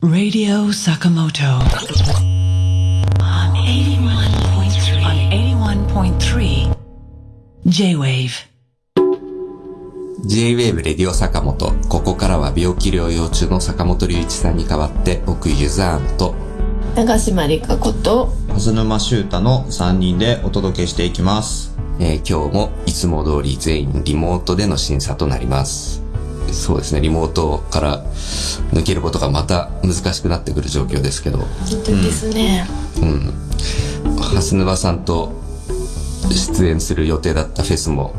Radio Sakamoto. On 81.3. On 81.3. J-Wave. J-Wave レディオ坂本。ここからは病気療養中の坂本龍一さんに代わって、僕ユザーンと、長島理香子と蓮沼修太の3人でお届けしていきます。えー今日もいつも通り全員リモートでの審査となります。そうですね、リモートから抜けることがまた難しくなってくる状況ですけど、本当ですね、うん。蓮沼さんと出演する予定だったフェスも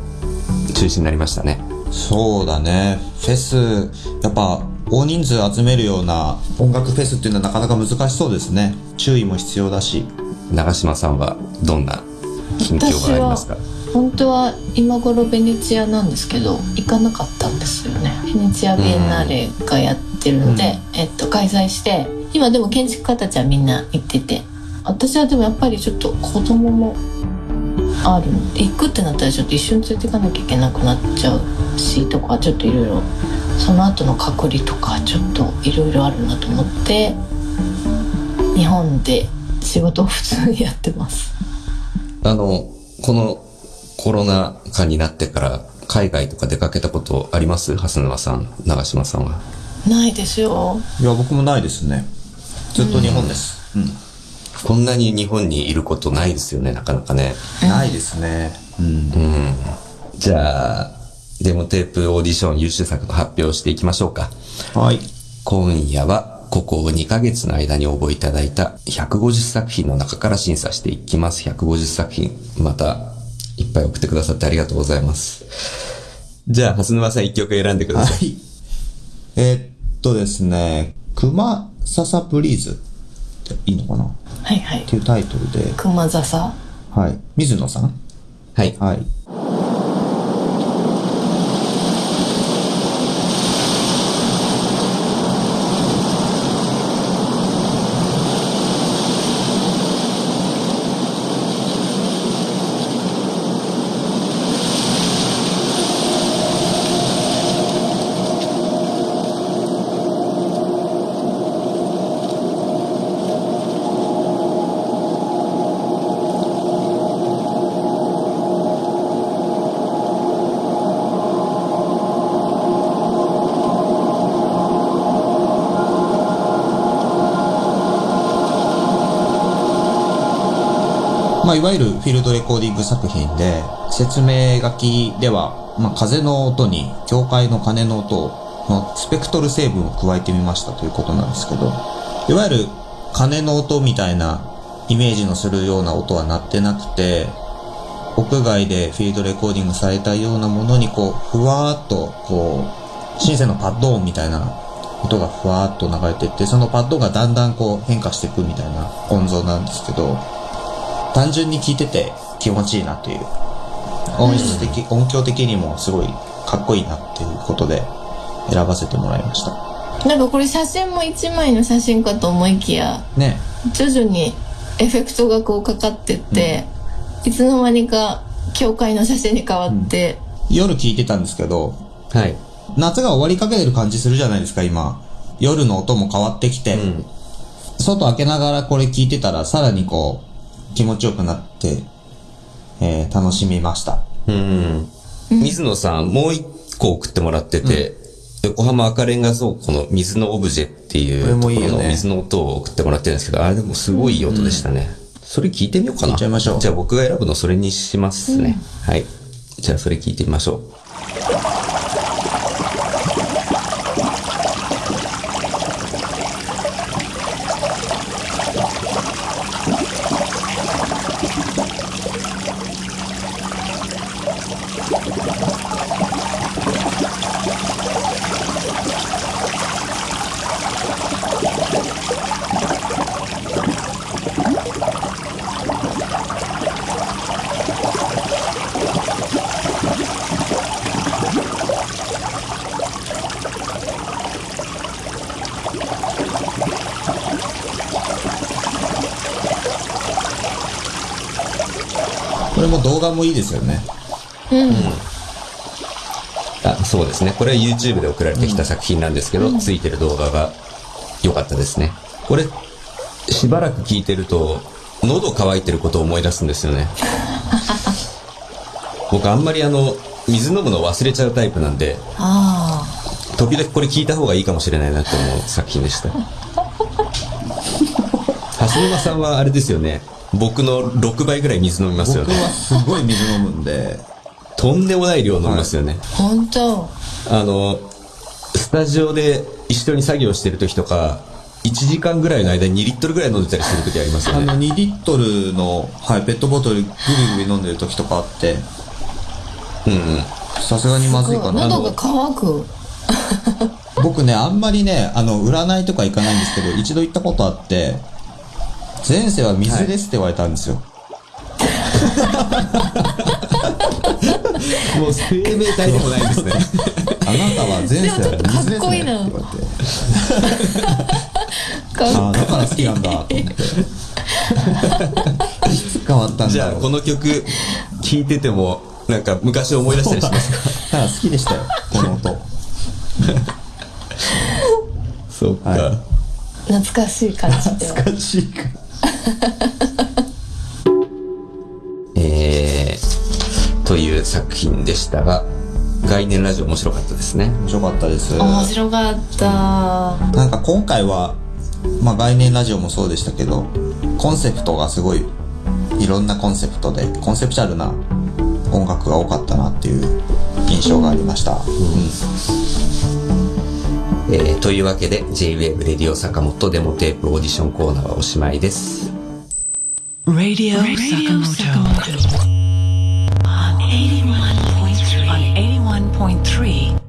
中止になりましたね。そうだね。フェス、やっぱ大人数集めるような音楽フェスっていうのはなかなか難しそうですね。注意も必要だし。長島さんはどんな近況がありますか本当は今頃ベネチアなんですけど行かなかったんですよね。ベネチアビエンナーレがやってるので、えっと、開催して今でも建築家たちはみんな行ってて。私はでもやっぱりちょっと子供もあるの。で行くってなったらちょっと一緒に連れて行かなきゃいけなくなっちゃうしとかちょっといろいろその後の隔離とかちょっといろいろあるなと思って日本で仕事を普通にやってますあの、このコロナ禍になってから海外とか出かけたことあります？蓮沼さん、長島さんは。ないですよいや、僕もないですね。ずっと日本です。うん。こんなに日本にいることないですよね、なかなかね。ないですね。うん。じゃあ、デモテープオーディション優秀作の発表をしていきましょうか。はい。今夜は、ここ2ヶ月の間に応募いただいた150作品の中から審査していきます。150作品。また、いっぱい送ってくださってありがとうございます。じゃあ、蓮沼さん1曲選んでください。はい。えーっとですね、熊笹プリーズっていいのかな？っはいはいていうタイトルで、熊笹？はい。水野さん？はい。はい。まあ、いわゆるフィールドレコーディング作品で、説明書きでは、まあ、風の音に、教会の鐘の音、のスペクトル成分を加えてみましたということなんですけど、いわゆる鐘の音みたいなイメージのするような音は鳴ってなくて、屋外でフィールドレコーディングされたようなものにこう、ふわーっと、こう、シンセのパッド音みたいな音がふわーっと流れてって、そのパッドがだんだんこう変化していくみたいな音像なんですけど、単純に聴いてて気持ちいいなという。音質的、音響的にもすごいかっこいいなっていうことで選ばせてもらいました。なんかこれ写真も一枚の写真かと思いきやね。徐々にエフェクトがこうかかってって、いつの間にか教会の写真に変わって、夜聴いてたんですけど、はい。夏が終わりかけてる感じするじゃないですか、今。夜の音も変わってきて、うん。外開けながらこれ聞いてたらさらにこう気持ちよくなって、えー楽しみました。うん。水野さん、もう一個送ってもらってて、横浜赤レンガ倉庫の水のオブジェっていうところの水の音を送ってもらってるんですけど、あれでもすごいいい音でしたね。それ聞いてみようかな。聞いちゃいましょうじゃあ僕が選ぶのそれにしますね。はい。じゃあそれ聞いてみましょう。これも動画もいいですよね。あそうですね。これは YouTube で送られてきた作品なんですけど、ついてる動画が良かったですね。これ、しばらく聞いてると、喉乾いてることを思い出すんですよね。僕あんまりあの、水飲むの忘れちゃうタイプなんで、あ時々これ聞いた方がいいかもしれないなって思う作品でした。橋沼さんはあれですよね。僕の6倍ぐらい水飲みますよね。僕はすごい水飲むんで、とんでもない量飲みますよね。あ本当あの、スタジオで一緒に作業してる時とか、1時間ぐらいの間に2リットルぐらい飲んでたりする時ありますよね。あの2リットルの、はい、ペットボトルグビグビ飲んでる時とかあって、うんうん。さすがにまずいかな。喉が渇く僕ね、あんまりね、あの、占いとか行かないんですけど、一度行ったことあって、前世は水ですって言われたんですよ。もう生命体でもないですね。あなたは前世は水ですねって言われて。かああ、だから好きなんだ、と思って。いつ変わったんだろう。じゃあ、この曲、聴いてても、なんか昔思い出したりしますか？ただ好きでしたよ、この音。そうか。はい懐かしい感じ懐かしいか。えー、という作品でしたが、概念ラジオ面白かったですね。面白かったです。面白かったなんか今回は、まあ概念ラジオもそうでしたけど、コンセプトがすごい、いろんなコンセプトで、コンセプチャルな音楽が多かったなっていう印象がありました。うん。えー、というわけで J-Wave レディオ坂本デモテープオーディションコーナーはおしまいです。Radio, Sakamoto. On 81.3. On 81.3.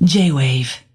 J-Wave.